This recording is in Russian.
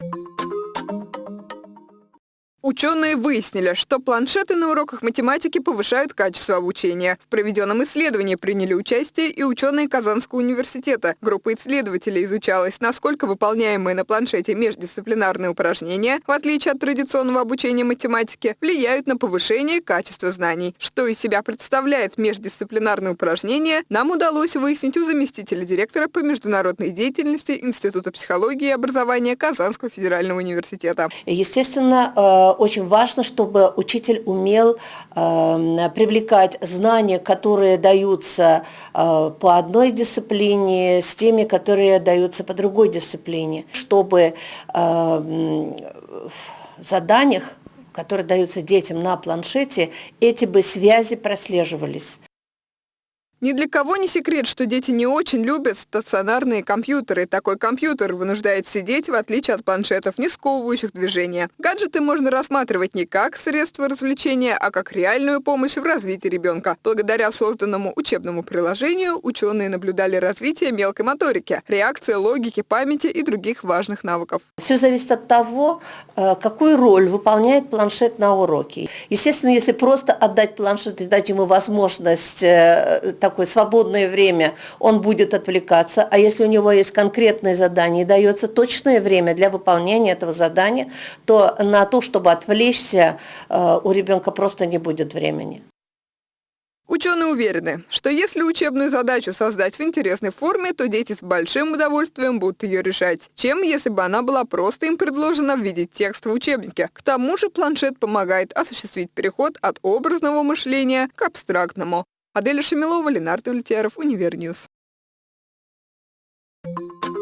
you Ученые выяснили, что планшеты на уроках математики повышают качество обучения. В проведенном исследовании приняли участие и ученые Казанского университета. Группа исследователей изучалась, насколько выполняемые на планшете междисциплинарные упражнения, в отличие от традиционного обучения математике, влияют на повышение качества знаний. Что из себя представляет междисциплинарное упражнение, нам удалось выяснить у заместителя директора по международной деятельности Института психологии и образования Казанского федерального университета. Естественно, э, очень важно, чтобы учитель умел э, привлекать знания, которые даются э, по одной дисциплине, с теми, которые даются по другой дисциплине, чтобы э, в заданиях, которые даются детям на планшете, эти бы связи прослеживались. Ни для кого не секрет, что дети не очень любят стационарные компьютеры. Такой компьютер вынуждает сидеть, в отличие от планшетов, не сковывающих движения. Гаджеты можно рассматривать не как средство развлечения, а как реальную помощь в развитии ребенка. Благодаря созданному учебному приложению ученые наблюдали развитие мелкой моторики, реакции, логики, памяти и других важных навыков. Все зависит от того, э, какую роль выполняет планшет на уроке. Естественно, если просто отдать планшет и дать ему возможность э, такое свободное время, он будет отвлекаться, а если у него есть конкретное задание и дается точное время для выполнения этого задания, то на то, чтобы отвлечься, э, у ребенка просто не будет времени. Ученые уверены, что если учебную задачу создать в интересной форме, то дети с большим удовольствием будут ее решать, чем если бы она была просто им предложена в виде текста в учебнике. К тому же планшет помогает осуществить переход от образного мышления к абстрактному. Аделя Шамилова, Ленардо Влетьяров, Универньюз. Thank you.